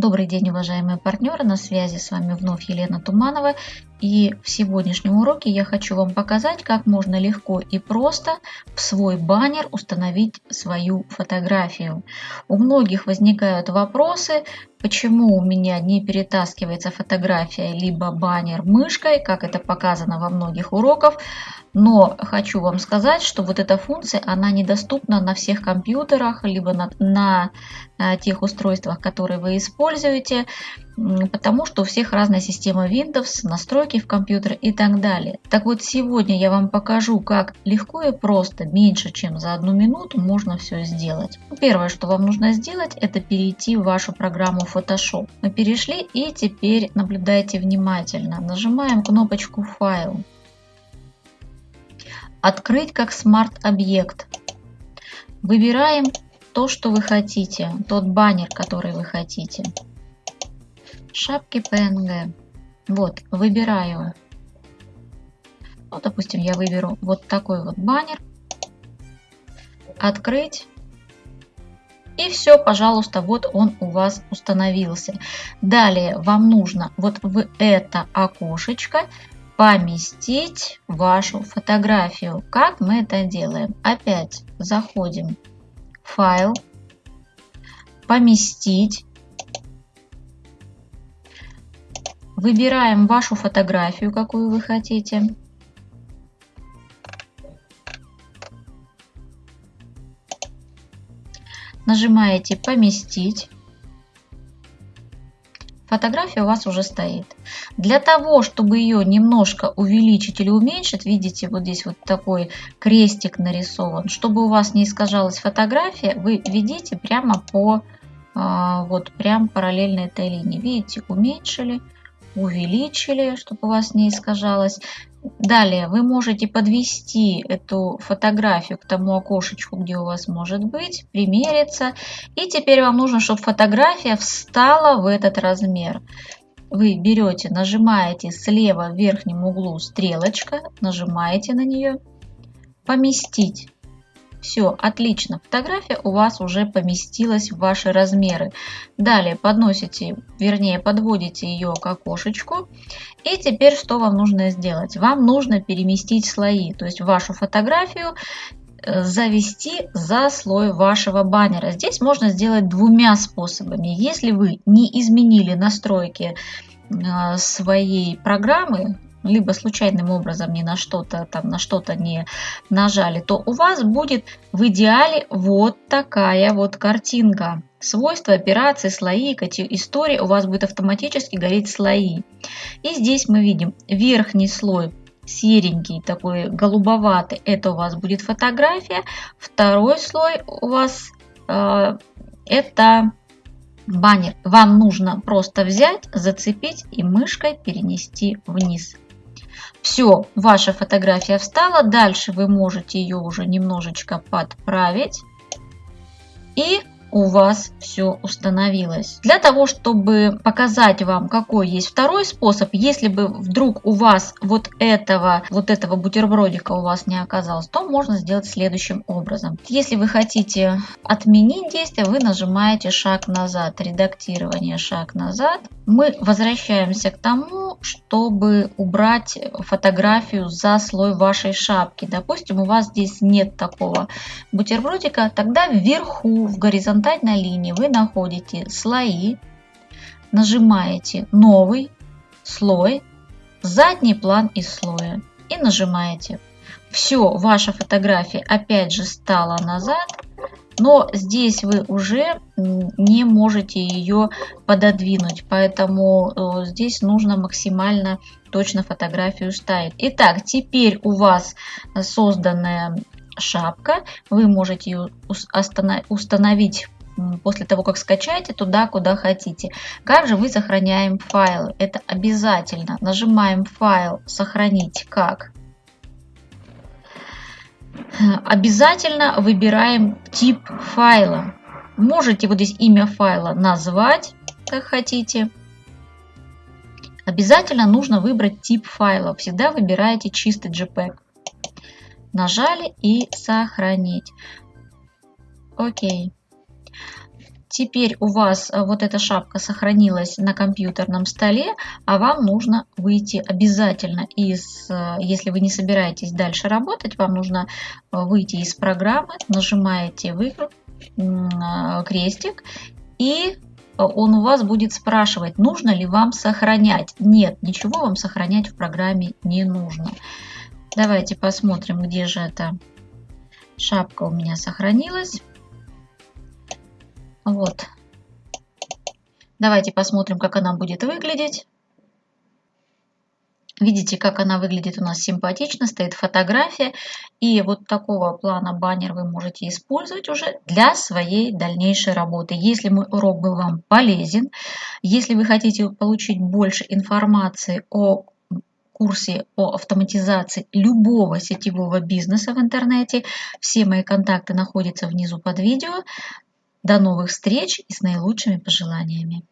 Добрый день, уважаемые партнеры, на связи с вами вновь Елена Туманова. И в сегодняшнем уроке я хочу вам показать, как можно легко и просто в свой баннер установить свою фотографию. У многих возникают вопросы, почему у меня не перетаскивается фотография либо баннер мышкой, как это показано во многих уроках. Но хочу вам сказать, что вот эта функция, она недоступна на всех компьютерах, либо на, на э, тех устройствах, которые вы используете, потому что у всех разная система Windows, настройки в компьютер и так далее. Так вот, сегодня я вам покажу, как легко и просто, меньше чем за одну минуту, можно все сделать. Первое, что вам нужно сделать, это перейти в вашу программу Photoshop. Мы перешли и теперь наблюдайте внимательно. Нажимаем кнопочку «Файл». Открыть как смарт-объект. Выбираем то, что вы хотите, тот баннер, который вы хотите. Шапки PNG. Вот, выбираю. Ну, допустим, я выберу вот такой вот баннер. Открыть. И все, пожалуйста, вот он у вас установился. Далее вам нужно вот в это окошечко поместить вашу фотографию. Как мы это делаем? Опять заходим в файл, поместить. Выбираем вашу фотографию, какую вы хотите. Нажимаете «Поместить». Фотография у вас уже стоит. Для того, чтобы ее немножко увеличить или уменьшить, видите, вот здесь вот такой крестик нарисован. Чтобы у вас не искажалась фотография, вы видите прямо по, а, вот прям параллельно этой линии. Видите, уменьшили, увеличили, чтобы у вас не искажалось. Далее вы можете подвести эту фотографию к тому окошечку, где у вас может быть, примериться. И теперь вам нужно, чтобы фотография встала в этот размер. Вы берете, нажимаете слева в верхнем углу стрелочка, нажимаете на нее, поместить. Все, отлично. Фотография у вас уже поместилась в ваши размеры. Далее подносите, вернее подводите ее к окошечку. И теперь что вам нужно сделать? Вам нужно переместить слои, то есть вашу фотографию э, завести за слой вашего баннера. Здесь можно сделать двумя способами. Если вы не изменили настройки э, своей программы, либо случайным образом не на что-то там на что-то не нажали, то у вас будет в идеале вот такая вот картинка. Свойства, операции, слои, истории у вас будет автоматически гореть слои. И здесь мы видим верхний слой серенький, такой голубоватый, это у вас будет фотография. Второй слой у вас э, это баннер. Вам нужно просто взять, зацепить и мышкой перенести вниз. Все, ваша фотография встала. Дальше вы можете ее уже немножечко подправить. И у вас все установилось. Для того, чтобы показать вам, какой есть второй способ, если бы вдруг у вас вот этого, вот этого бутербродика у вас не оказалось, то можно сделать следующим образом. Если вы хотите отменить действие, вы нажимаете шаг назад, редактирование шаг назад. Мы возвращаемся к тому, чтобы убрать фотографию за слой вашей шапки. Допустим, у вас здесь нет такого бутербродика, тогда вверху в горизонтальной линии вы находите слои, нажимаете новый слой, задний план из слоя и нажимаете. Все, ваша фотография опять же стала назад, но здесь вы уже не можете ее пододвинуть, поэтому э, здесь нужно максимально точно фотографию ставить. Итак, теперь у вас созданная шапка. Вы можете ее установить после того, как скачаете, туда, куда хотите. Как же мы сохраняем файлы? Это обязательно. Нажимаем файл «Сохранить как». Обязательно выбираем тип файла. Можете вот здесь имя файла назвать, как хотите. Обязательно нужно выбрать тип файла. Всегда выбираете чистый JPEG. Нажали и сохранить. Окей. Теперь у вас э, вот эта шапка сохранилась на компьютерном столе, а вам нужно выйти обязательно из, э, если вы не собираетесь дальше работать, вам нужно выйти из программы, нажимаете выкрут, крестик и он у вас будет спрашивать, нужно ли вам сохранять. Нет, ничего вам сохранять в программе не нужно. Давайте посмотрим, где же эта шапка у меня сохранилась. Вот. Давайте посмотрим, как она будет выглядеть. Видите, как она выглядит у нас симпатично, стоит фотография. И вот такого плана баннер вы можете использовать уже для своей дальнейшей работы. Если мой урок был вам полезен, если вы хотите получить больше информации о курсе по автоматизации любого сетевого бизнеса в интернете, все мои контакты находятся внизу под видео. До новых встреч и с наилучшими пожеланиями.